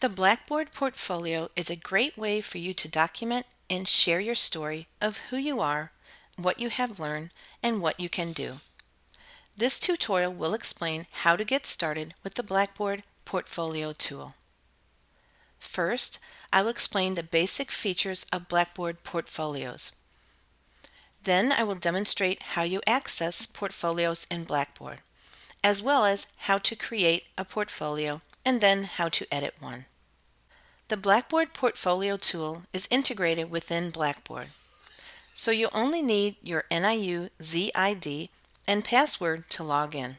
The Blackboard Portfolio is a great way for you to document and share your story of who you are, what you have learned, and what you can do. This tutorial will explain how to get started with the Blackboard Portfolio tool. First, I will explain the basic features of Blackboard Portfolios. Then I will demonstrate how you access portfolios in Blackboard, as well as how to create a portfolio and then how to edit one. The Blackboard Portfolio tool is integrated within Blackboard, so you only need your NIU ZID and password to log in.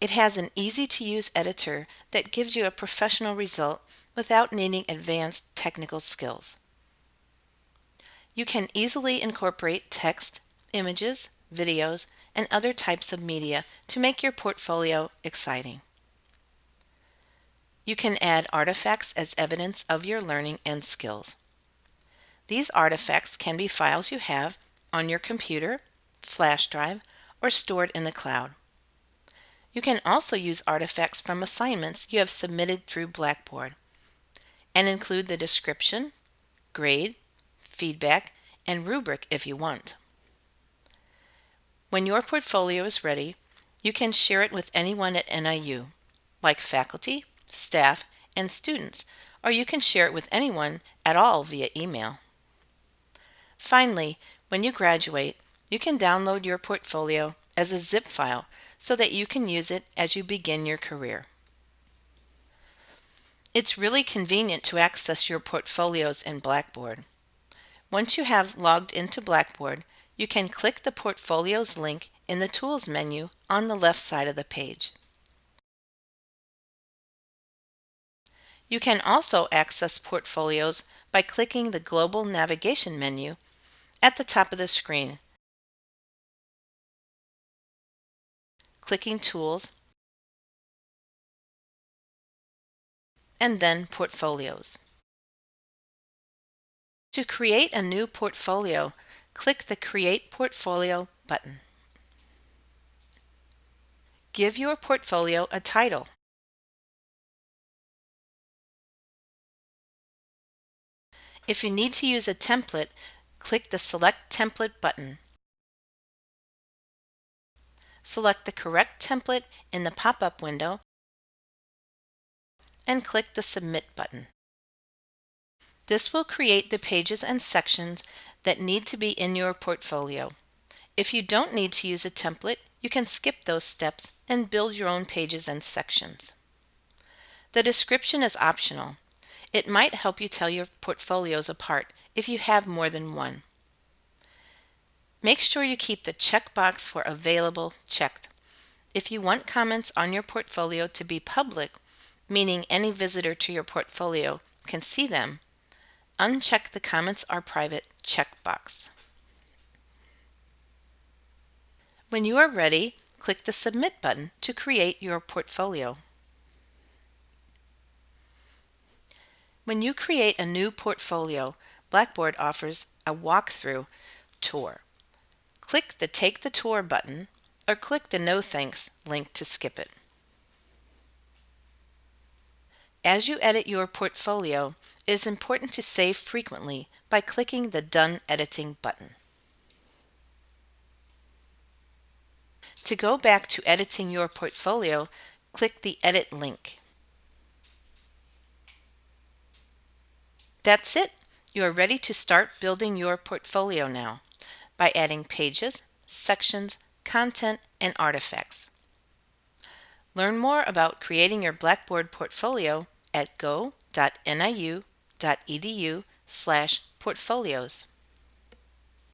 It has an easy-to-use editor that gives you a professional result without needing advanced technical skills. You can easily incorporate text, images, videos, and other types of media to make your portfolio exciting. You can add artifacts as evidence of your learning and skills. These artifacts can be files you have on your computer, flash drive, or stored in the cloud. You can also use artifacts from assignments you have submitted through Blackboard and include the description, grade, feedback, and rubric if you want. When your portfolio is ready, you can share it with anyone at NIU, like faculty, staff, and students, or you can share it with anyone at all via email. Finally, when you graduate, you can download your portfolio as a zip file so that you can use it as you begin your career. It's really convenient to access your portfolios in Blackboard. Once you have logged into Blackboard, you can click the Portfolios link in the Tools menu on the left side of the page. You can also access portfolios by clicking the Global Navigation menu at the top of the screen. Clicking Tools and then Portfolios. To create a new portfolio, click the Create Portfolio button. Give your portfolio a title. If you need to use a template, click the Select Template button. Select the correct template in the pop-up window and click the Submit button. This will create the pages and sections that need to be in your portfolio. If you don't need to use a template, you can skip those steps and build your own pages and sections. The description is optional. It might help you tell your portfolios apart if you have more than one. Make sure you keep the checkbox for available checked. If you want comments on your portfolio to be public, meaning any visitor to your portfolio can see them, uncheck the comments are private checkbox. When you are ready, click the Submit button to create your portfolio. When you create a new portfolio, Blackboard offers a walkthrough tour. Click the Take the Tour button or click the No Thanks link to skip it. As you edit your portfolio, it is important to save frequently by clicking the Done Editing button. To go back to editing your portfolio, click the Edit link. That's it. You are ready to start building your portfolio now by adding pages, sections, content, and artifacts. Learn more about creating your Blackboard portfolio at go.niu.edu slash portfolios.